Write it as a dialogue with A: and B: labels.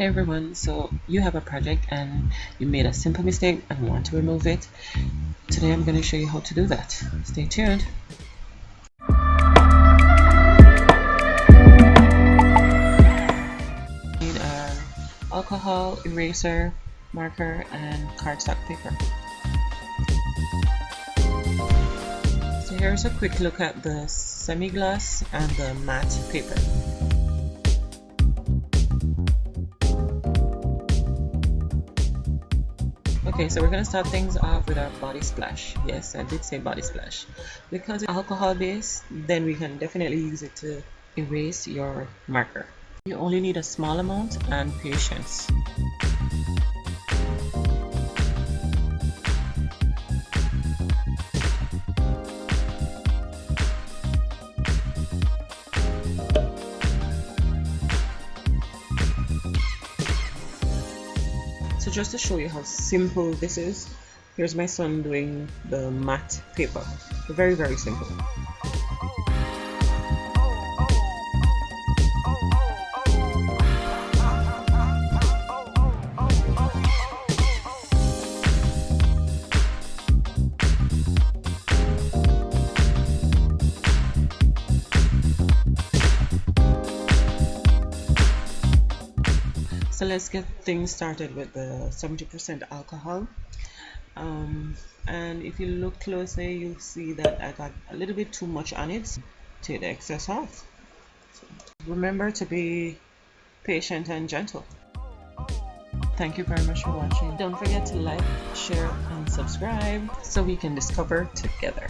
A: Hey everyone, so you have a project and you made a simple mistake and want to remove it. Today I'm going to show you how to do that. Stay tuned. Need an alcohol, eraser, marker and cardstock paper. So here's a quick look at the semi-gloss and the matte paper. Okay, so we're to start things off with our body splash. Yes, I did say body splash. Because it's alcohol based, then we can definitely use it to erase your marker. You only need a small amount and patience. So just to show you how simple this is, here's my son doing the matte paper. Very, very simple. So let's get things started with the 70% alcohol. Um, and if you look closely you'll see that I got a little bit too much on it take the excess off so remember to be patient and gentle. Thank you very much for watching. Don't forget to like share and subscribe so we can discover together